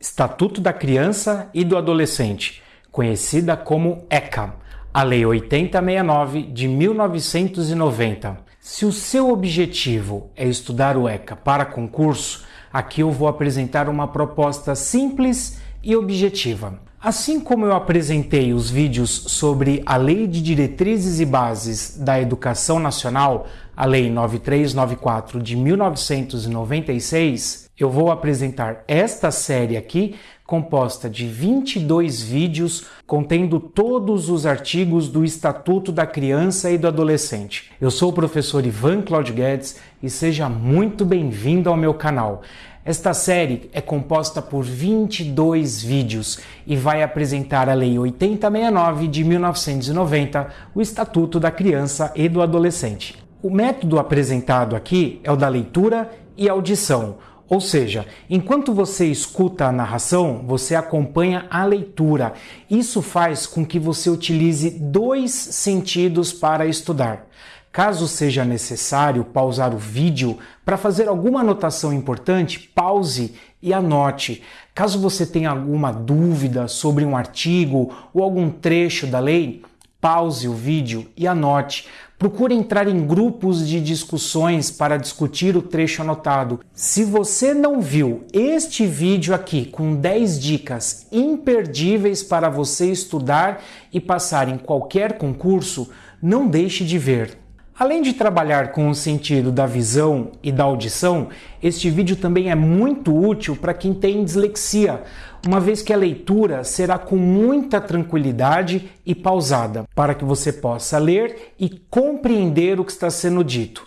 Estatuto da Criança e do Adolescente, conhecida como ECA, a Lei 8069 de 1990. Se o seu objetivo é estudar o ECA para concurso, aqui eu vou apresentar uma proposta simples e objetiva. Assim como eu apresentei os vídeos sobre a Lei de Diretrizes e Bases da Educação Nacional, a Lei 9394 de 1996, eu vou apresentar esta série aqui, composta de 22 vídeos contendo todos os artigos do Estatuto da Criança e do Adolescente. Eu sou o professor Ivan Claudio Guedes e seja muito bem-vindo ao meu canal. Esta série é composta por 22 vídeos e vai apresentar a Lei 8069 de 1990, o Estatuto da Criança e do Adolescente. O método apresentado aqui é o da leitura e audição, ou seja, enquanto você escuta a narração, você acompanha a leitura. Isso faz com que você utilize dois sentidos para estudar. Caso seja necessário pausar o vídeo para fazer alguma anotação importante, pause e anote. Caso você tenha alguma dúvida sobre um artigo ou algum trecho da lei, pause o vídeo e anote. Procure entrar em grupos de discussões para discutir o trecho anotado. Se você não viu este vídeo aqui com 10 dicas imperdíveis para você estudar e passar em qualquer concurso, não deixe de ver. Além de trabalhar com o sentido da visão e da audição, este vídeo também é muito útil para quem tem dislexia, uma vez que a leitura será com muita tranquilidade e pausada, para que você possa ler e compreender o que está sendo dito.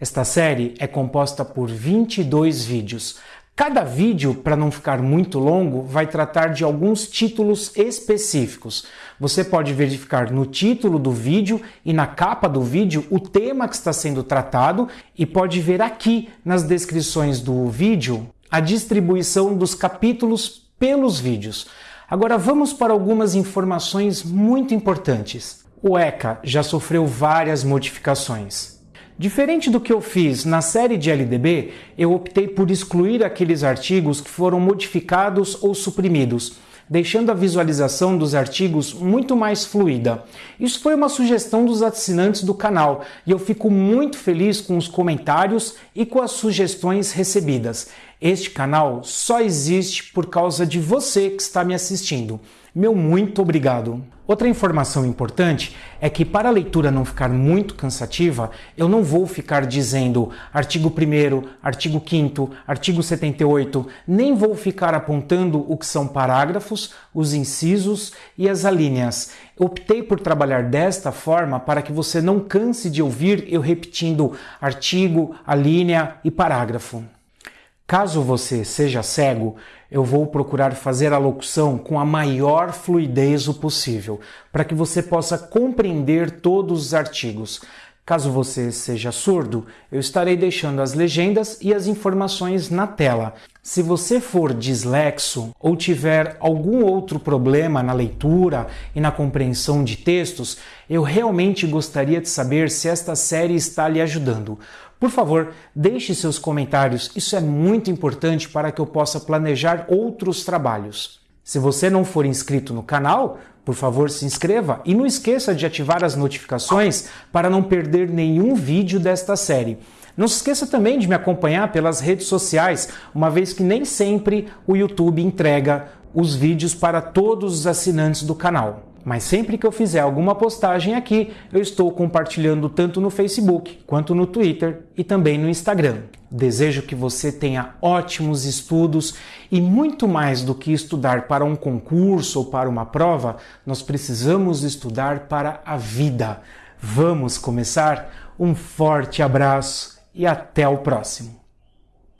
Esta série é composta por 22 vídeos. Cada vídeo, para não ficar muito longo, vai tratar de alguns títulos específicos. Você pode verificar no título do vídeo e na capa do vídeo o tema que está sendo tratado e pode ver aqui nas descrições do vídeo a distribuição dos capítulos pelos vídeos. Agora vamos para algumas informações muito importantes. O ECA já sofreu várias modificações. Diferente do que eu fiz na série de LDB, eu optei por excluir aqueles artigos que foram modificados ou suprimidos, deixando a visualização dos artigos muito mais fluida. Isso foi uma sugestão dos assinantes do canal e eu fico muito feliz com os comentários e com as sugestões recebidas. Este canal só existe por causa de você que está me assistindo. Meu muito obrigado! Outra informação importante é que para a leitura não ficar muito cansativa, eu não vou ficar dizendo artigo 1 artigo 5 artigo 78, nem vou ficar apontando o que são parágrafos, os incisos e as alíneas. Optei por trabalhar desta forma para que você não canse de ouvir eu repetindo artigo, alínea e parágrafo. Caso você seja cego, eu vou procurar fazer a locução com a maior fluidez o possível, para que você possa compreender todos os artigos. Caso você seja surdo, eu estarei deixando as legendas e as informações na tela. Se você for dislexo ou tiver algum outro problema na leitura e na compreensão de textos, eu realmente gostaria de saber se esta série está lhe ajudando. Por favor, deixe seus comentários, isso é muito importante para que eu possa planejar outros trabalhos. Se você não for inscrito no canal, por favor se inscreva e não esqueça de ativar as notificações para não perder nenhum vídeo desta série. Não se esqueça também de me acompanhar pelas redes sociais, uma vez que nem sempre o YouTube entrega os vídeos para todos os assinantes do canal. Mas sempre que eu fizer alguma postagem aqui, eu estou compartilhando tanto no Facebook quanto no Twitter e também no Instagram. Desejo que você tenha ótimos estudos e muito mais do que estudar para um concurso ou para uma prova, nós precisamos estudar para a vida. Vamos começar? Um forte abraço e até o próximo!